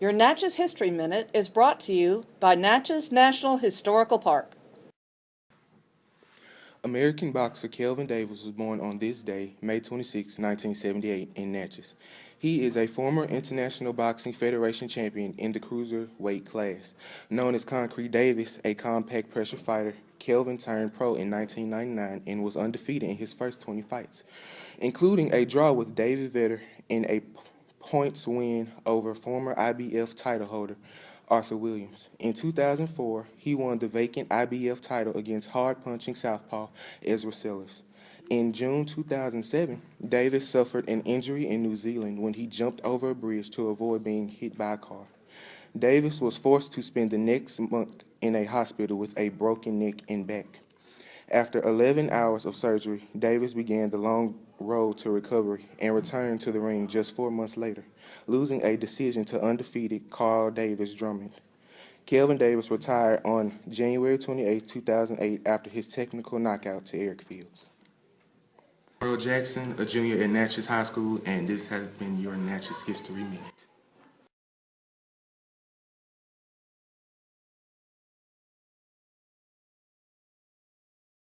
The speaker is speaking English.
Your Natchez History Minute is brought to you by Natchez National Historical Park. American boxer Kelvin Davis was born on this day, May 26, 1978, in Natchez. He is a former International Boxing Federation champion in the cruiserweight class. Known as Concrete Davis, a compact pressure fighter, Kelvin turned pro in 1999 and was undefeated in his first 20 fights, including a draw with David Vetter in a points win over former IBF title holder Arthur Williams. In 2004, he won the vacant IBF title against hard-punching southpaw Ezra Sellers. In June 2007, Davis suffered an injury in New Zealand when he jumped over a bridge to avoid being hit by a car. Davis was forced to spend the next month in a hospital with a broken neck and back. After 11 hours of surgery, Davis began the long road to recovery and returned to the ring just four months later, losing a decision to undefeated Carl Davis Drummond. Kelvin Davis retired on January 28, 2008 after his technical knockout to Eric Fields. Earl Jackson, a junior at Natchez High School, and this has been your Natchez History Minute.